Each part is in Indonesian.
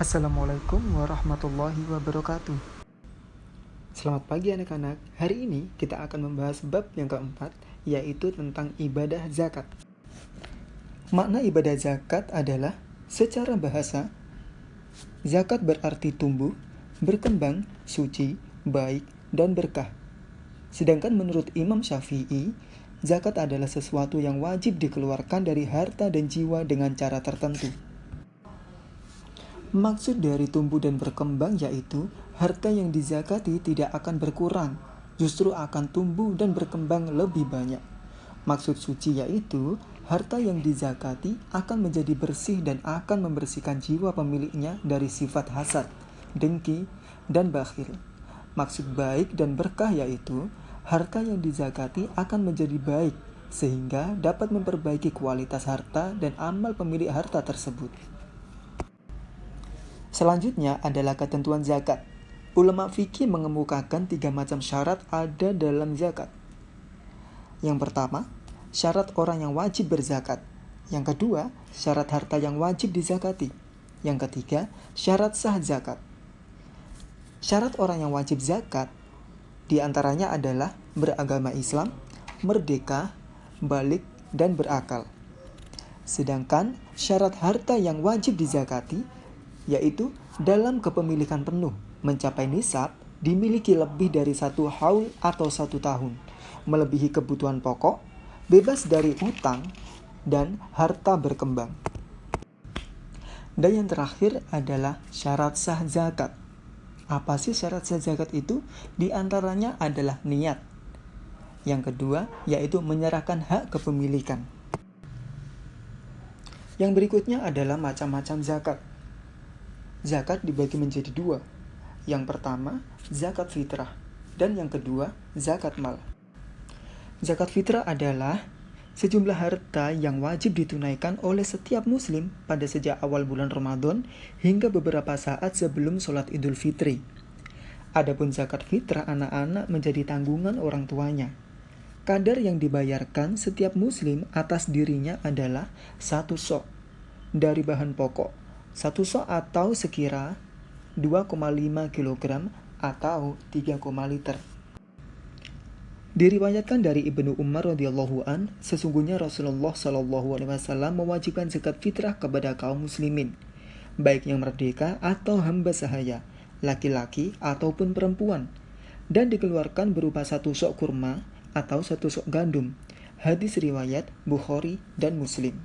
Assalamualaikum warahmatullahi wabarakatuh. Selamat pagi anak-anak. Hari ini kita akan membahas bab yang keempat Yaitu tentang ibadah zakat. Makna ibadah zakat adalah Secara bahasa Zakat berarti tumbuh, berkembang, suci, baik, dan berkah. Sedangkan menurut Imam Syafi'i Zakat adalah sesuatu yang wajib dikeluarkan dari harta dan jiwa dengan cara tertentu Maksud dari tumbuh dan berkembang yaitu harta yang dizakati tidak akan berkurang, justru akan tumbuh dan berkembang lebih banyak. Maksud suci yaitu harta yang dizakati akan menjadi bersih dan akan membersihkan jiwa pemiliknya dari sifat hasad, dengki, dan bakhil. Maksud baik dan berkah yaitu harta yang dizakati akan menjadi baik sehingga dapat memperbaiki kualitas harta dan amal pemilik harta tersebut. Selanjutnya adalah ketentuan zakat. Ulama fikih mengemukakan tiga macam syarat ada dalam zakat. Yang pertama, syarat orang yang wajib berzakat. Yang kedua, syarat harta yang wajib dizakati. Yang ketiga, syarat sah zakat. Syarat orang yang wajib zakat di antaranya adalah beragama Islam, merdeka, balik, dan berakal. Sedangkan syarat harta yang wajib dizakati yaitu dalam kepemilikan penuh mencapai nisab dimiliki lebih dari satu haul atau satu tahun, melebihi kebutuhan pokok, bebas dari utang, dan harta berkembang. Dan yang terakhir adalah syarat sah zakat. Apa sih syarat sah zakat itu? Di antaranya adalah niat. Yang kedua, yaitu menyerahkan hak kepemilikan. Yang berikutnya adalah macam-macam zakat. Zakat dibagi menjadi dua. Yang pertama, zakat fitrah. Dan yang kedua, zakat mal. Zakat fitrah adalah sejumlah harta yang wajib ditunaikan oleh setiap muslim pada sejak awal bulan Ramadan hingga beberapa saat sebelum sholat idul fitri. Adapun zakat fitrah anak-anak menjadi tanggungan orang tuanya. Kadar yang dibayarkan setiap muslim atas dirinya adalah satu sok dari bahan pokok satu sok atau sekira 2,5 kg atau 3, liter. Diriwayatkan dari Ibnu Umar radhiyallahu an, sesungguhnya Rasulullah shallallahu alaihi wasallam mewajibkan zakat fitrah kepada kaum muslimin, baik yang merdeka atau hamba sahaya, laki-laki ataupun perempuan, dan dikeluarkan berupa satu sok kurma atau satu sok gandum. Hadis riwayat Bukhari dan Muslim.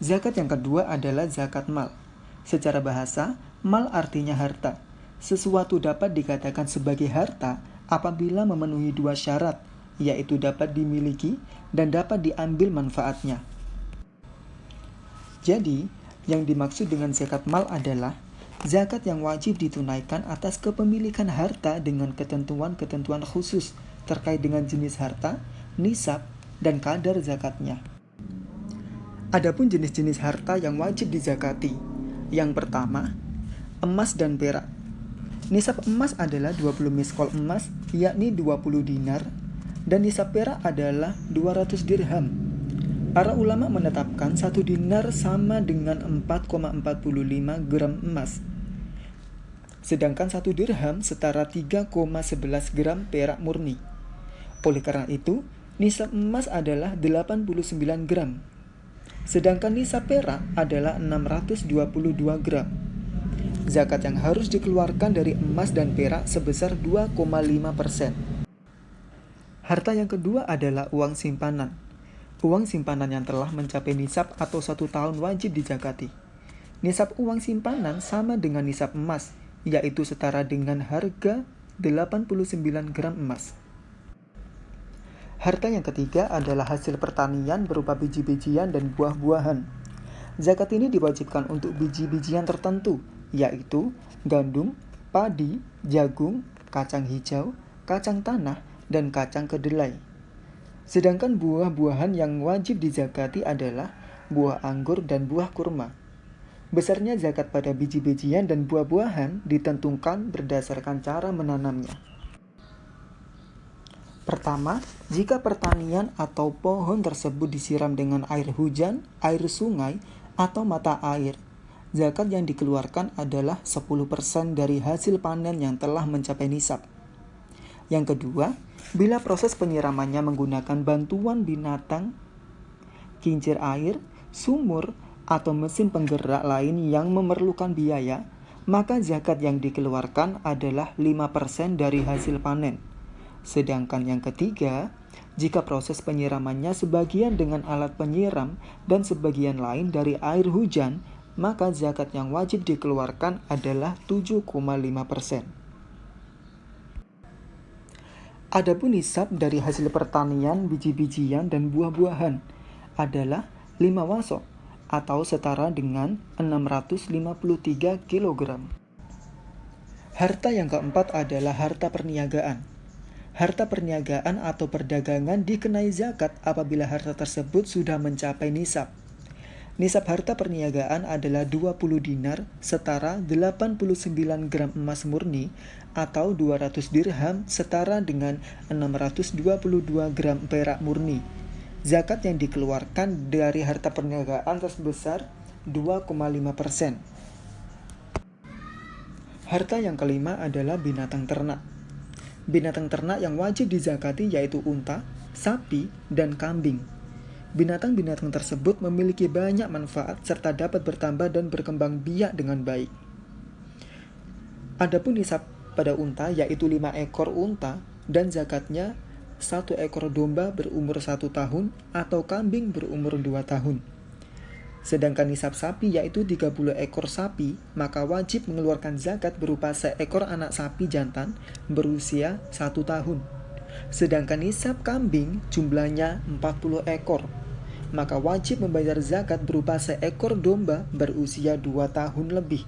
Zakat yang kedua adalah zakat mal. Secara bahasa, mal artinya harta. Sesuatu dapat dikatakan sebagai harta apabila memenuhi dua syarat, yaitu dapat dimiliki dan dapat diambil manfaatnya. Jadi, yang dimaksud dengan zakat mal adalah zakat yang wajib ditunaikan atas kepemilikan harta dengan ketentuan-ketentuan khusus terkait dengan jenis harta, nisab, dan kadar zakatnya. Adapun jenis-jenis harta yang wajib dizakati. Yang pertama, emas dan perak. Nisab emas adalah 20 miskol emas, yakni 20 dinar, dan nisab perak adalah 200 dirham. Para ulama menetapkan satu dinar sama dengan 4,45 gram emas. Sedangkan satu dirham setara 3,11 gram perak murni. Oleh karena itu, nisab emas adalah 89 gram sedangkan nisab perak adalah 622 gram. Zakat yang harus dikeluarkan dari emas dan perak sebesar 2,5 persen. Harta yang kedua adalah uang simpanan. Uang simpanan yang telah mencapai nisab atau satu tahun wajib dizakati. Nisab uang simpanan sama dengan nisab emas, yaitu setara dengan harga 89 gram emas. Harta yang ketiga adalah hasil pertanian berupa biji-bijian dan buah-buahan. Zakat ini diwajibkan untuk biji-bijian tertentu, yaitu gandum, padi, jagung, kacang hijau, kacang tanah, dan kacang kedelai. Sedangkan buah-buahan yang wajib dizakati adalah buah anggur dan buah kurma. Besarnya zakat pada biji-bijian dan buah-buahan ditentukan berdasarkan cara menanamnya. Pertama, jika pertanian atau pohon tersebut disiram dengan air hujan, air sungai, atau mata air, zakat yang dikeluarkan adalah 10% dari hasil panen yang telah mencapai nisab. Yang kedua, bila proses penyiramannya menggunakan bantuan binatang, kincir air, sumur, atau mesin penggerak lain yang memerlukan biaya, maka zakat yang dikeluarkan adalah 5% dari hasil panen. Sedangkan yang ketiga, jika proses penyiramannya sebagian dengan alat penyiram dan sebagian lain dari air hujan, maka zakat yang wajib dikeluarkan adalah 7,5 persen. Adapun nisab dari hasil pertanian, biji-bijian, dan buah-buahan adalah 5 wasok atau setara dengan 653 kg. Harta yang keempat adalah harta perniagaan. Harta perniagaan atau perdagangan dikenai zakat apabila harta tersebut sudah mencapai nisab. Nisab harta perniagaan adalah 20 dinar setara 89 gram emas murni atau 200 dirham setara dengan 622 gram perak murni. Zakat yang dikeluarkan dari harta perniagaan sebesar 2,5 persen. Harta yang kelima adalah binatang ternak. Binatang ternak yang wajib dizakati yaitu unta, sapi, dan kambing. Binatang-binatang tersebut memiliki banyak manfaat serta dapat bertambah dan berkembang biak dengan baik. Adapun nisab pada unta yaitu 5 ekor unta dan zakatnya satu ekor domba berumur satu tahun atau kambing berumur dua tahun. Sedangkan nisab sapi yaitu 30 ekor sapi, maka wajib mengeluarkan zakat berupa seekor anak sapi jantan berusia satu tahun. Sedangkan nisab kambing jumlahnya 40 ekor, maka wajib membayar zakat berupa seekor domba berusia 2 tahun lebih.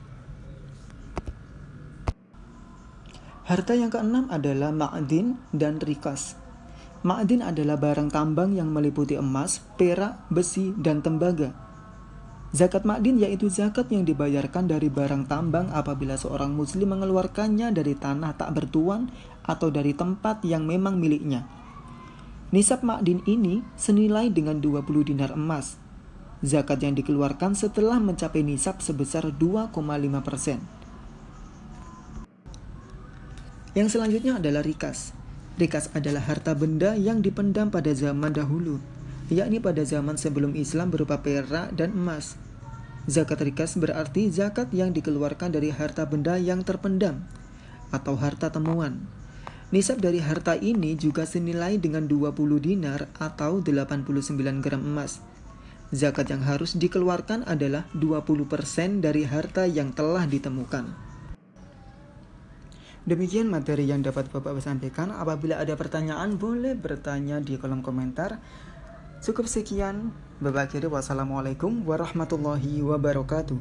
Harta yang keenam adalah ma'adin dan rikas. Ma'adin adalah barang tambang yang meliputi emas, perak, besi, dan tembaga. Zakat ma'din yaitu zakat yang dibayarkan dari barang tambang apabila seorang muslim mengeluarkannya dari tanah tak bertuan atau dari tempat yang memang miliknya. Nisab ma'din ini senilai dengan 20 dinar emas. Zakat yang dikeluarkan setelah mencapai nisab sebesar 2,5 persen. Yang selanjutnya adalah rikas. Rikas adalah harta benda yang dipendam pada zaman dahulu, yakni pada zaman sebelum Islam berupa perak dan emas. Zakat rikas berarti zakat yang dikeluarkan dari harta benda yang terpendam atau harta temuan. Nisab dari harta ini juga senilai dengan 20 dinar atau 89 gram emas. Zakat yang harus dikeluarkan adalah 20% dari harta yang telah ditemukan. Demikian materi yang dapat Bapak sampaikan. Apabila ada pertanyaan, boleh bertanya di kolom komentar. Cukup sekian. Kiri wassalamualaikum warahmatullahi wabarakatuh.